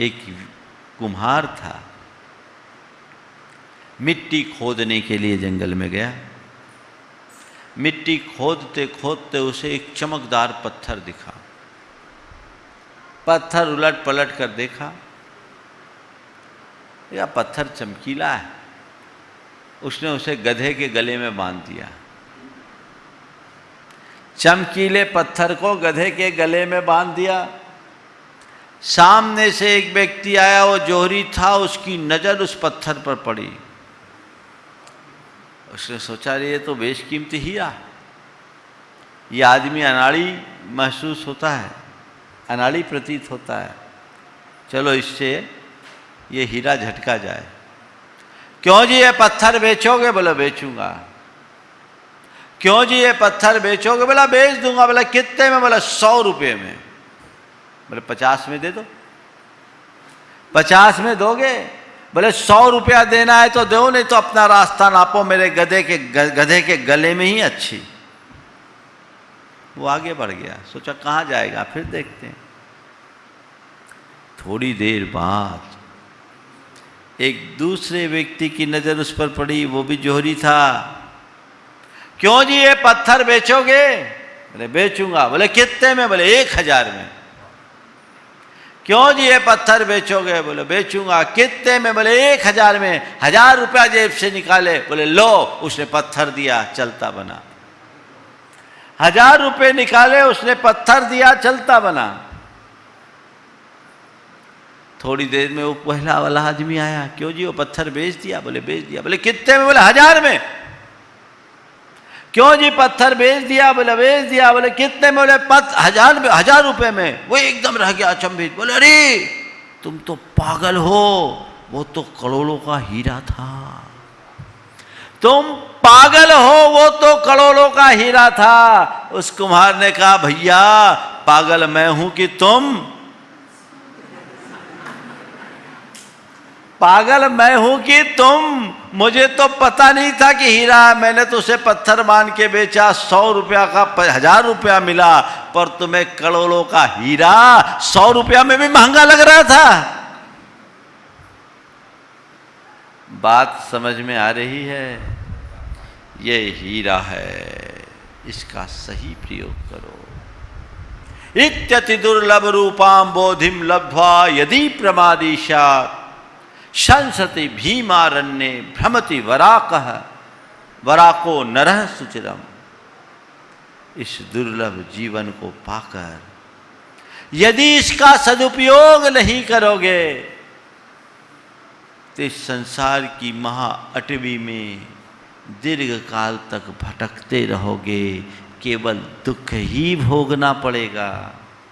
एक कुम्हार था। मिट्टी खोदने के लिए जंगल में गया। मिट्टी खोदते खोदते उसे एक चमकदार पत्थर दिखा। पत्थर उलट पलट कर देखा। या पत्थर चमकीला है। उसने उसे गधे के गले में बाँध दिया। चमकीले पत्थर को गधे के गले में बाँध दिया। सामने से एक व्यक्ति आया, वो जोहरी था, उसकी नज़र उस पत्थर पर पड़ी। उसने सोचा ये तो बेशकीमती हीरा ये आदमी अनाड़ी महसूस होता है, अनाड़ी प्रतीत होता है। चलो, इससे ये हीरा झटका जाए। क्यों जी ये पत्थर बेचोगे? बोला, बेचूँगा। क्यों जी ये पत्थर बेचोगे? बोला, बेच दूँगा। बोला, कितने में? बोला, सौ रुपये में। बोले, पचास में दे दो। पचास में दोगे? बोले, सौ रुपया देना है तो दो, नहीं तो अपना रास्ता नापो, मेरे गधे के गधे के गले में ही अच्छी। वो आगे बढ़ गया, सोचा, कहाँ जाएगा? फिर देखते हैं। थोड़ी देर बाद एक दूसरे व्यक्ति की नज़र उस पर पड़ी, वो भी जोहरी था। क्यों जी ये पत्थर बेचोगे? बोले बेचूँगा। बोले, कितने में? बोले, एक हज़ार में। क्यों जी ये पत्थर बेचोगे? बोले, बेचूँगा। कितने में? बोले, एक हज़ार में। हज़ार रुपया जेब से निकाले। बोले, लो, उसने पत्थर दिया, चलता बना। हज़ार रुपए निकाले, उसने पत्थर दिया, चलता बना। थोड़ी देर में वो पहला वाला आदमी आया। क्यों जी वो पत्थर बेच दिया? बोले, बेच दिया। बोले, कितने में? बोले, हज़ार में। क्यों जी पत्थर बेच दिया? बोले, बेच दिया। बोले, कितने में? बोले, पत, हज़ार हज़ार रुपए में। वो एकदम रह गया अचंभित। बोले, अरे, तुम तो पागल हो। वो तो करोड़ों का हीरा था। तुम पागल हो, वो तो करोड़ों का हीरा था। उस कुम्हार ने कहा, भैया, पागल मैं हूँ कि तुम पागल मैं हूँ कि तुम? मुझे तो पता नहीं था कि हीरा है। मैंने तो उसे पत्थर मान के बेचा, सौ रुपया का हज़ार रुपया मिला, पर तुम्हें करोड़ों का हीरा, सौ रुपया में भी महँगा लग रहा था। बात समझ में आ रही है, ये हीरा है, इसका सही प्रयोग करो। इत्यति दुर्लभ रूपाम बोधिम लब्ध्वा यदि प्रमादीशा। संसति भीमारण्य भ्रमति वराक। वराको नरह सुचिरम। इस दुर्लभ जीवन को पाकर, यदि इसका सदुपयोग नहीं करोगे तो इस संसार की महा अटवी में दीर्घ काल तक भटकते रहोगे। केवल दुख ही भोगना पड़ेगा।